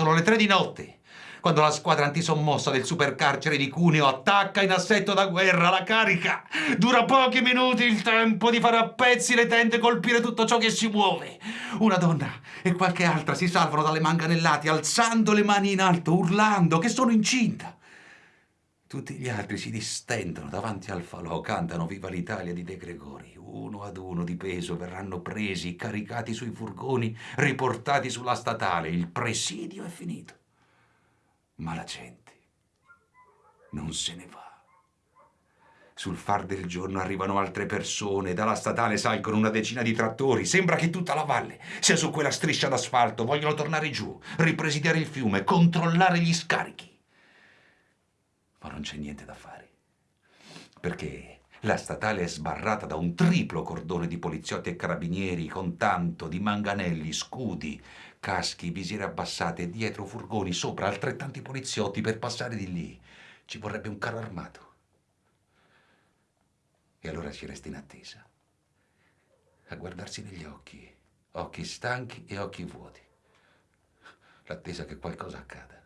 Sono le tre di notte quando la squadra antisommossa del supercarcere di Cuneo attacca in assetto da guerra la carica. Dura pochi minuti il tempo di fare a pezzi le tende e colpire tutto ciò che si muove. Una donna e qualche altra si salvano dalle manganellate alzando le mani in alto, urlando che sono incinta. Tutti gli altri si distendono davanti al falò, cantano Viva l'Italia di De Gregori. Uno ad uno di peso verranno presi, caricati sui furgoni, riportati sulla statale. Il presidio è finito. Ma la gente non se ne va. Sul far del giorno arrivano altre persone, dalla statale salgono una decina di trattori, sembra che tutta la valle sia su quella striscia d'asfalto, vogliono tornare giù, ripresidiare il fiume, controllare gli scarichi. Ma non c'è niente da fare, perché la statale è sbarrata da un triplo cordone di poliziotti e carabinieri con tanto di manganelli, scudi, caschi, visiere abbassate dietro furgoni, sopra altrettanti poliziotti per passare di lì. Ci vorrebbe un carro armato. E allora si resta in attesa, a guardarsi negli occhi, occhi stanchi e occhi vuoti. L'attesa che qualcosa accada.